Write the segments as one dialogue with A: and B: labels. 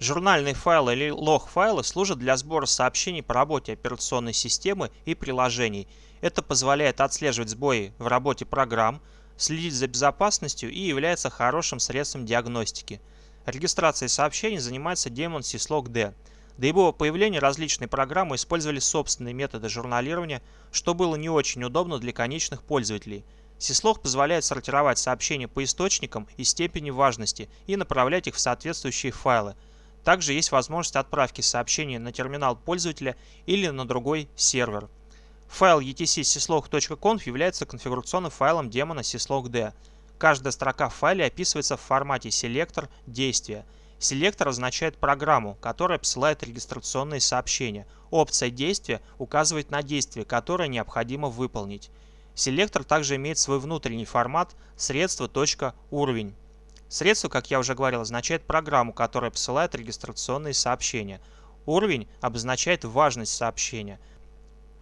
A: Журнальные файлы или лог-файлы служат для сбора сообщений по работе операционной системы и приложений. Это позволяет отслеживать сбои в работе программ, следить за безопасностью и является хорошим средством диагностики. Регистрацией сообщений занимается демон syslog-d. До его появления различные программы использовали собственные методы журналирования, что было не очень удобно для конечных пользователей. Syslog позволяет сортировать сообщения по источникам и степени важности и направлять их в соответствующие файлы – также есть возможность отправки сообщения на терминал пользователя или на другой сервер. Файл etc.syslog.conf является конфигурационным файлом демона syslog.d. Каждая строка в файле описывается в формате селектор действия. Селектор означает программу, которая посылает регистрационные сообщения. Опция действия указывает на действие, которое необходимо выполнить. Селектор также имеет свой внутренний формат средство.уровень. Средство, как я уже говорил, означает программу, которая посылает регистрационные сообщения. Уровень обозначает важность сообщения.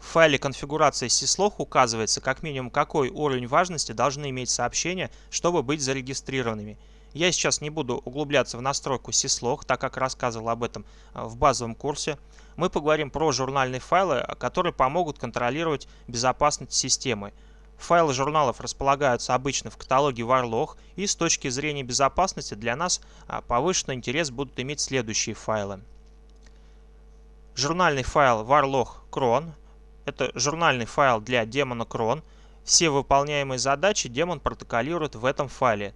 A: В файле конфигурации syslog указывается как минимум какой уровень важности должны иметь сообщения, чтобы быть зарегистрированными. Я сейчас не буду углубляться в настройку syslog, так как рассказывал об этом а, в базовом курсе. Мы поговорим про журнальные файлы, которые помогут контролировать безопасность системы. Файлы журналов располагаются обычно в каталоге Warlog, и с точки зрения безопасности для нас а, повышенный интерес будут иметь следующие файлы. Журнальный файл Warlog Cron – это журнальный файл для демона Cron. Все выполняемые задачи демон протоколирует в этом файле.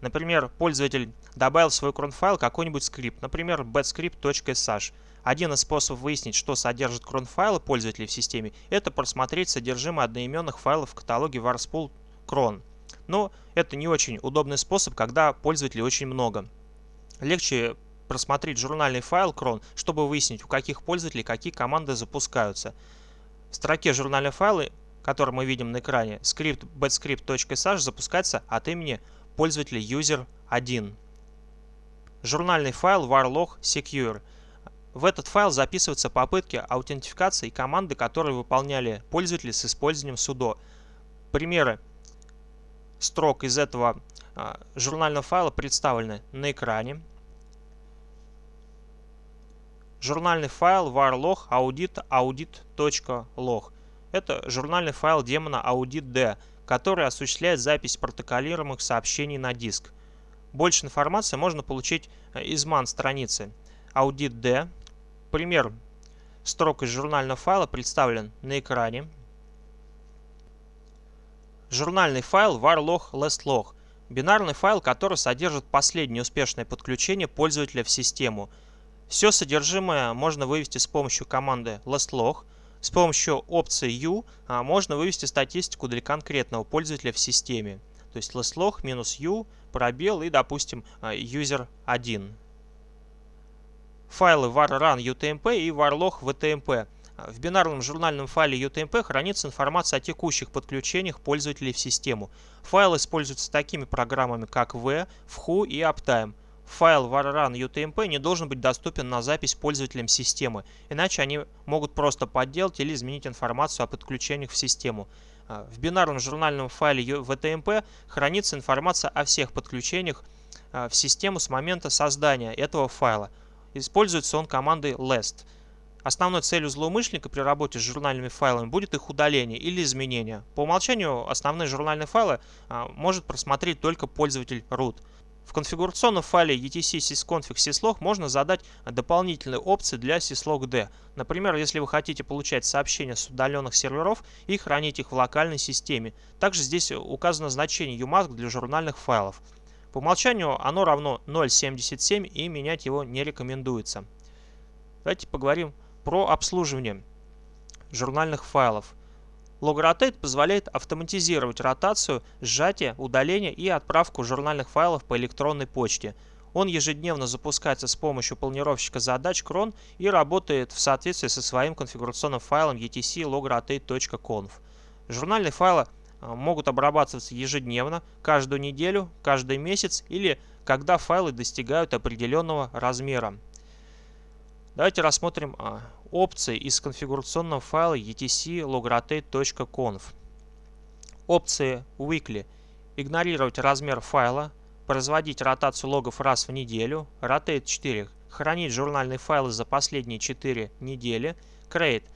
A: Например, пользователь добавил в свой cron файл какой-нибудь скрипт, например, batscript.sh. Один из способов выяснить, что содержит крон-файлы пользователей в системе, это просмотреть содержимое одноименных файлов в каталоге warspool cron. Но это не очень удобный способ, когда пользователей очень много. Легче просмотреть журнальный файл cron, чтобы выяснить, у каких пользователей какие команды запускаются. В строке журнальные файлы, который мы видим на экране, скрипт batscript.sh запускается от имени пользователя user1. Журнальный файл warlog secure – в этот файл записываются попытки аутентификации команды, которые выполняли пользователи с использованием sudo. Примеры строк из этого а, журнального файла представлены на экране. Журнальный файл varlog audit audit.log. Это журнальный файл демона audit.d, который осуществляет запись протоколируемых сообщений на диск. Больше информации можно получить а, из ман страницы audit.d Пример строк из журнального файла представлен на экране. Журнальный файл varlog lastlog – бинарный файл, который содержит последнее успешное подключение пользователя в систему. Все содержимое можно вывести с помощью команды lastlog. С помощью опции u а, можно вывести статистику для конкретного пользователя в системе. То есть lastlog u, пробел и, допустим, а, user1 файлы var_run utmp и varlog vtmp. В бинарном журнальном файле UTMP хранится информация о текущих подключениях пользователей в систему. Файл используется такими программами, как V, Who и Uptime. Файл var_run UTMP не должен быть доступен на запись пользователям системы, иначе они могут просто подделать или изменить информацию о подключениях в систему. В бинарном журнальном файле VTMP хранится информация о всех подключениях в систему с момента создания этого файла – Используется он командой last. Основной целью злоумышленника при работе с журнальными файлами будет их удаление или изменение. По умолчанию основные журнальные файлы а, может просмотреть только пользователь root. В конфигурационном файле etc sysconfig syslog можно задать дополнительные опции для syslog-d. Например, если вы хотите получать сообщения с удаленных серверов и хранить их в локальной системе. Также здесь указано значение umask для журнальных файлов. По умолчанию оно равно 0.77 и менять его не рекомендуется. Давайте поговорим про обслуживание журнальных файлов. LogRotate позволяет автоматизировать ротацию, сжатие, удаление и отправку журнальных файлов по электронной почте. Он ежедневно запускается с помощью планировщика задач cron и работает в соответствии со своим конфигурационным файлом etc logrotate.conf. Журнальные файлы могут обрабатываться ежедневно, каждую неделю, каждый месяц или когда файлы достигают определенного размера. Давайте рассмотрим а, опции из конфигурационного файла etc logrotate.conf. Опции Weekly. Игнорировать размер файла, производить ротацию логов раз в неделю, Rotate 4. хранить журнальные файлы за последние 4 недели, create –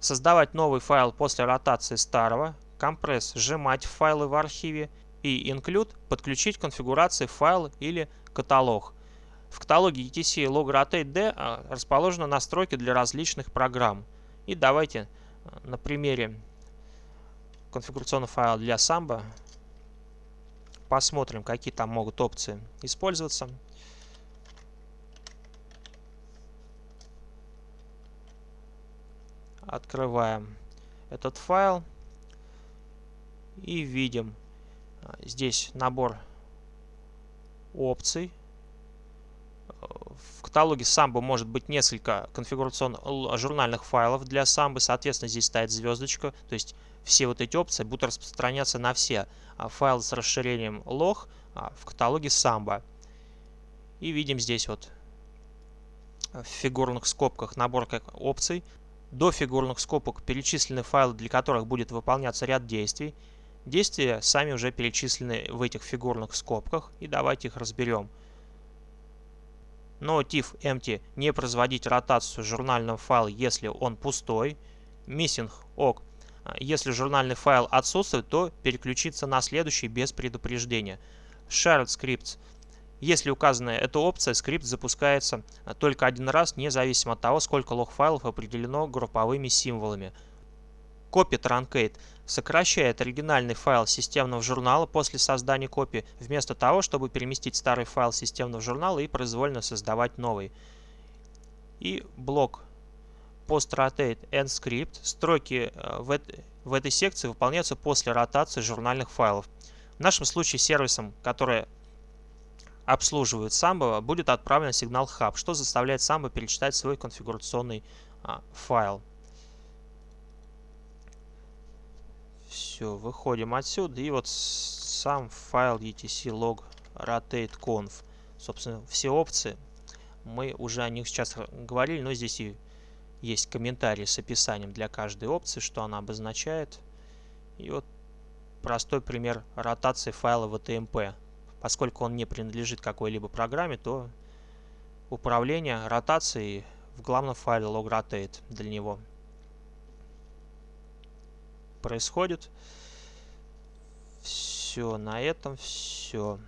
A: создавать новый файл после ротации старого, compress – сжимать файлы в архиве и include – подключить конфигурации файла или каталог. В каталоге ETC LogRotateD а, расположены настройки для различных программ. И давайте а, на примере конфигурационного файла для Samba посмотрим, какие там могут опции использоваться. Открываем этот файл и видим а, здесь набор опций. В каталоге Samba может быть несколько конфигурационных журнальных файлов для Samba. Соответственно, здесь стоит звездочка. То есть все вот эти опции будут распространяться на все а, файлы с расширением log а, в каталоге Samba. И видим здесь вот в фигурных скобках набор опций. До фигурных скобок перечислены файлы, для которых будет выполняться ряд действий. Действия сами уже перечислены в этих фигурных скобках, и давайте их разберем. Но TIFF empty не производить ротацию журнального файла, если он пустой. Missing OK если журнальный файл отсутствует, то переключиться на следующий без предупреждения. Shared Scripts. Если указана эта опция, скрипт запускается только один раз, независимо от того, сколько лог-файлов определено групповыми символами. Copy Truncate сокращает оригинальный файл системного журнала после создания копии, вместо того, чтобы переместить старый файл системного журнала и произвольно создавать новый. И блок post-rotate and script. Строки э, в, в этой секции выполняются после ротации журнальных файлов. В нашем случае сервисом, который обслуживает Samba, будет отправлен сигнал hub, что заставляет Samba перечитать свой конфигурационный а, файл. Все, выходим отсюда. И вот сам файл etc log rotate conf. Собственно, все опции. Мы уже о них сейчас говорили, но здесь и есть комментарий с описанием для каждой опции, что она обозначает. И вот простой пример ротации файла VTMP. Поскольку он не принадлежит какой-либо программе, то управление ротацией в главном файле logrotate для него происходит. Все, на этом все.